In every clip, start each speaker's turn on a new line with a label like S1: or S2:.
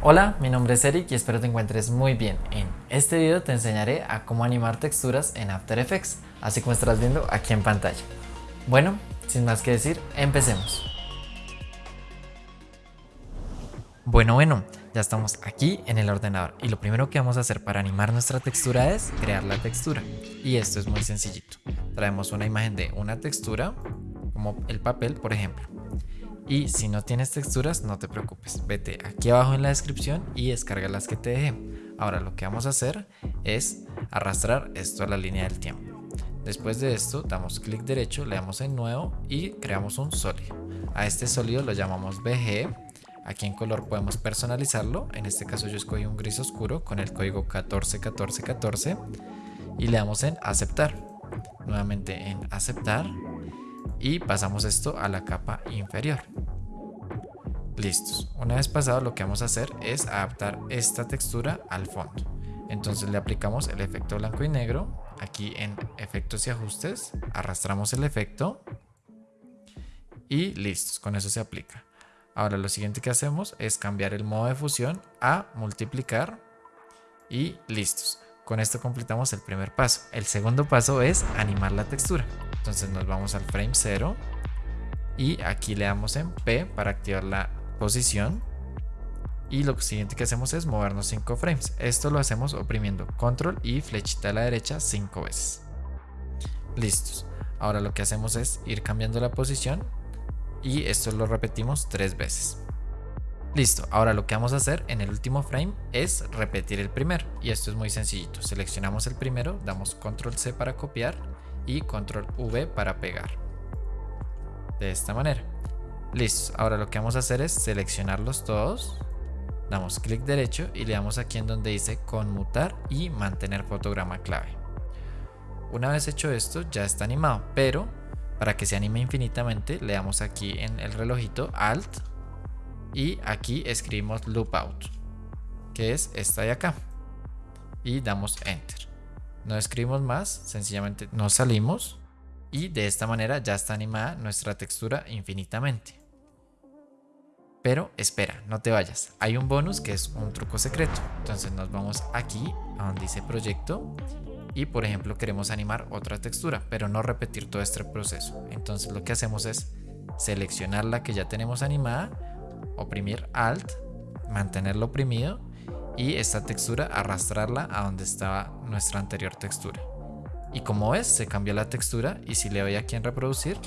S1: Hola, mi nombre es Eric y espero te encuentres muy bien. En este video te enseñaré a cómo animar texturas en After Effects, así como estarás viendo aquí en pantalla. Bueno, sin más que decir, empecemos. Bueno, bueno, ya estamos aquí en el ordenador y lo primero que vamos a hacer para animar nuestra textura es crear la textura. Y esto es muy sencillito. Traemos una imagen de una textura, como el papel por ejemplo. Y si no tienes texturas, no te preocupes. Vete aquí abajo en la descripción y descarga las que te dejé. Ahora lo que vamos a hacer es arrastrar esto a la línea del tiempo. Después de esto, damos clic derecho, le damos en nuevo y creamos un sólido. A este sólido lo llamamos BG. Aquí en color podemos personalizarlo. En este caso yo escogí un gris oscuro con el código 141414 y le damos en aceptar. Nuevamente en aceptar y pasamos esto a la capa inferior. Listos. Una vez pasado lo que vamos a hacer es adaptar esta textura al fondo. Entonces le aplicamos el efecto blanco y negro. Aquí en efectos y ajustes arrastramos el efecto y listos. Con eso se aplica. Ahora lo siguiente que hacemos es cambiar el modo de fusión a multiplicar y listos. Con esto completamos el primer paso. El segundo paso es animar la textura. Entonces nos vamos al frame 0 y aquí le damos en P para activar la posición. Y lo siguiente que hacemos es movernos 5 frames. Esto lo hacemos oprimiendo control y flechita a la derecha 5 veces. Listos. Ahora lo que hacemos es ir cambiando la posición y esto lo repetimos 3 veces. Listo, ahora lo que vamos a hacer en el último frame es repetir el primero y esto es muy sencillito. Seleccionamos el primero, damos control C para copiar y control V para pegar. De esta manera. Listo, ahora lo que vamos a hacer es seleccionarlos todos. Damos clic derecho y le damos aquí en donde dice conmutar y mantener fotograma clave. Una vez hecho esto ya está animado, pero para que se anime infinitamente le damos aquí en el relojito Alt y aquí escribimos loop out, que es esta de acá. Y damos Enter no escribimos más, sencillamente nos salimos y de esta manera ya está animada nuestra textura infinitamente. Pero espera, no te vayas, hay un bonus que es un truco secreto. Entonces nos vamos aquí a donde dice proyecto y por ejemplo queremos animar otra textura, pero no repetir todo este proceso. Entonces lo que hacemos es seleccionar la que ya tenemos animada, oprimir Alt, mantenerlo oprimido y esta textura arrastrarla a donde estaba nuestra anterior textura. Y como ves, se cambió la textura y si le doy aquí en reproducir,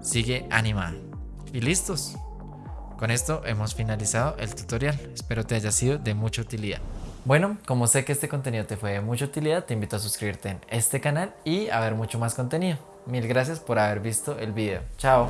S1: sigue animada. Y listos. Con esto hemos finalizado el tutorial. Espero te haya sido de mucha utilidad. Bueno, como sé que este contenido te fue de mucha utilidad, te invito a suscribirte en este canal y a ver mucho más contenido. Mil gracias por haber visto el video. Chao.